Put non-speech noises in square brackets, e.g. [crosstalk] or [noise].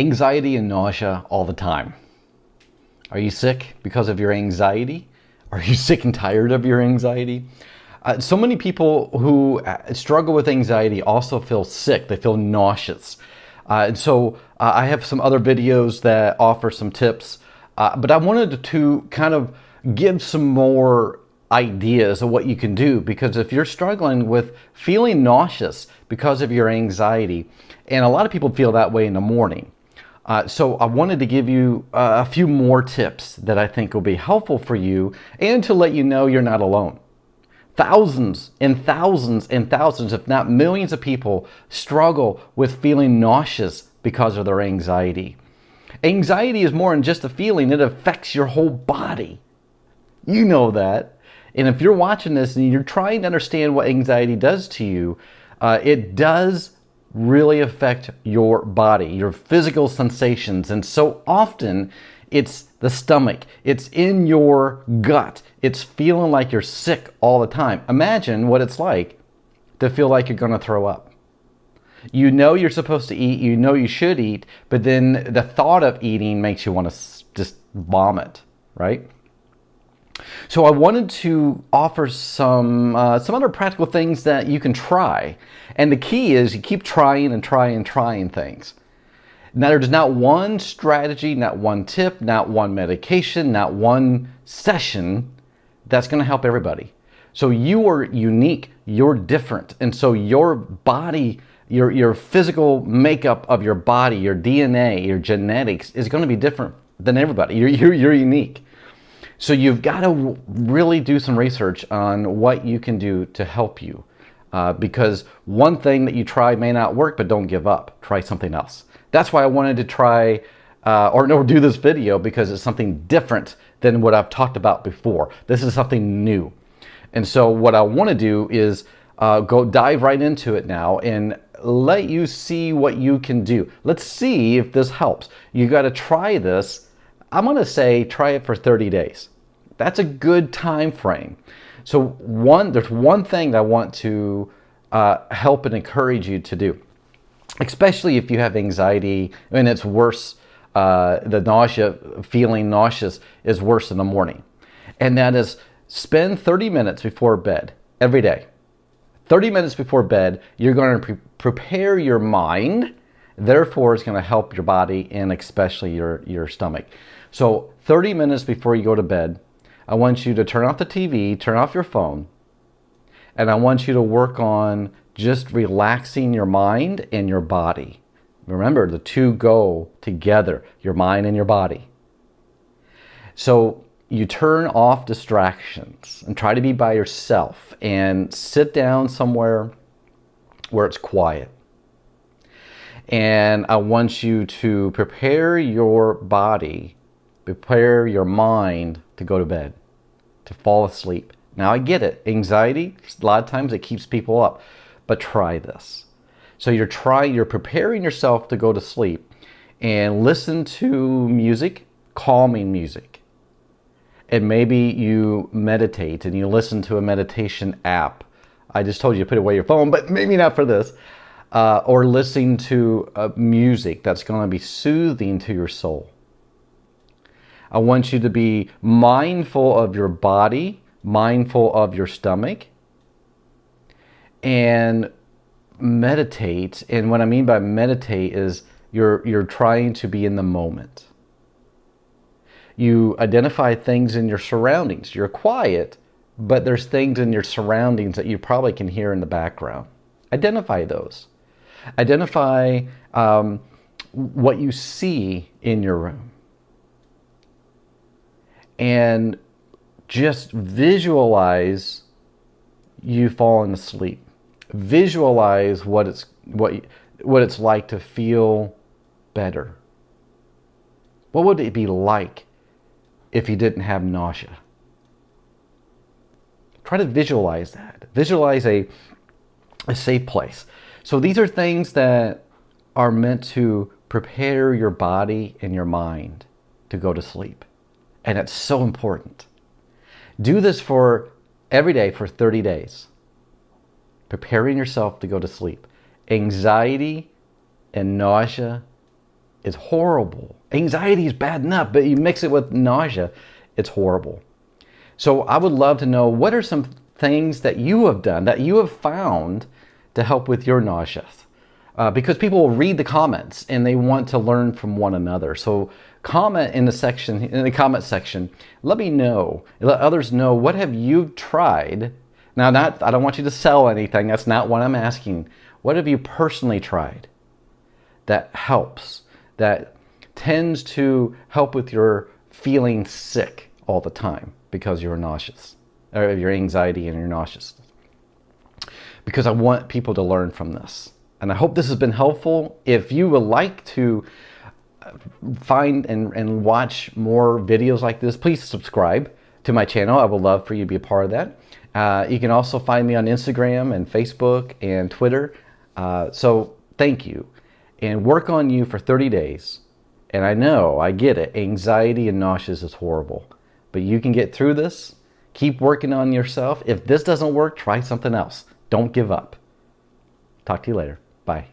Anxiety and nausea all the time. Are you sick because of your anxiety? Are you [laughs] sick and tired of your anxiety? Uh, so many people who uh, struggle with anxiety also feel sick. They feel nauseous. Uh, and so uh, I have some other videos that offer some tips, uh, but I wanted to kind of give some more ideas of what you can do because if you're struggling with feeling nauseous because of your anxiety, and a lot of people feel that way in the morning, uh, so I wanted to give you uh, a few more tips that I think will be helpful for you and to let you know you're not alone. Thousands and thousands and thousands, if not millions of people struggle with feeling nauseous because of their anxiety. Anxiety is more than just a feeling, it affects your whole body. You know that. And if you're watching this and you're trying to understand what anxiety does to you, uh, it does really affect your body, your physical sensations. And so often it's the stomach, it's in your gut, it's feeling like you're sick all the time. Imagine what it's like to feel like you're going to throw up. You know you're supposed to eat, you know you should eat, but then the thought of eating makes you want to just vomit, right? So I wanted to offer some, uh, some other practical things that you can try. And the key is you keep trying and trying and trying things. Now there's not one strategy, not one tip, not one medication, not one session that's going to help everybody. So you are unique, you're different. And so your body, your, your physical makeup of your body, your DNA, your genetics is going to be different than everybody. You're, you're, you're unique. So you've got to really do some research on what you can do to help you. Uh, because one thing that you try may not work, but don't give up. Try something else. That's why I wanted to try uh, or no, do this video because it's something different than what I've talked about before. This is something new. And so what I want to do is uh, go dive right into it now and let you see what you can do. Let's see if this helps. You got to try this I'm to say try it for 30 days. That's a good time frame. So one, there's one thing that I want to uh, help and encourage you to do, especially if you have anxiety and it's worse, uh, the nausea, feeling nauseous is worse in the morning. And that is spend 30 minutes before bed every day. 30 minutes before bed, you're going to pre prepare your mind. Therefore, it's going to help your body and especially your, your stomach. So 30 minutes before you go to bed, I want you to turn off the TV, turn off your phone, and I want you to work on just relaxing your mind and your body. Remember, the two go together, your mind and your body. So you turn off distractions and try to be by yourself and sit down somewhere where it's quiet. And I want you to prepare your body prepare your mind to go to bed, to fall asleep. Now I get it, anxiety, a lot of times it keeps people up, but try this. So you're trying, you're preparing yourself to go to sleep and listen to music, calming music. And maybe you meditate and you listen to a meditation app. I just told you to put away your phone, but maybe not for this. Uh, or listening to uh, music that's going to be soothing to your soul. I want you to be mindful of your body, mindful of your stomach, and meditate. And what I mean by meditate is you're, you're trying to be in the moment. You identify things in your surroundings. You're quiet, but there's things in your surroundings that you probably can hear in the background. Identify those. Identify um, what you see in your room and just visualize you falling asleep. Visualize what it's what what it's like to feel better. What would it be like if you didn't have nausea? Try to visualize that. Visualize a, a safe place. So these are things that are meant to prepare your body and your mind to go to sleep. And it's so important. Do this for every day for 30 days. Preparing yourself to go to sleep. Anxiety and nausea is horrible. Anxiety is bad enough, but you mix it with nausea, it's horrible. So I would love to know what are some things that you have done, that you have found to help with your nausea. Uh, because people will read the comments and they want to learn from one another. So comment in the section, in the comment section, let me know, let others know what have you tried. Now, not, I don't want you to sell anything. That's not what I'm asking. What have you personally tried that helps, that tends to help with your feeling sick all the time because you're nauseous, or your anxiety and your nauseous? Because I want people to learn from this. And I hope this has been helpful. If you would like to uh, find and, and watch more videos like this, please subscribe to my channel. I would love for you to be a part of that. Uh, you can also find me on Instagram and Facebook and Twitter. Uh, so thank you. And work on you for 30 days. And I know, I get it, anxiety and nauseous is horrible. But you can get through this. Keep working on yourself. If this doesn't work, try something else. Don't give up. Talk to you later. Bye.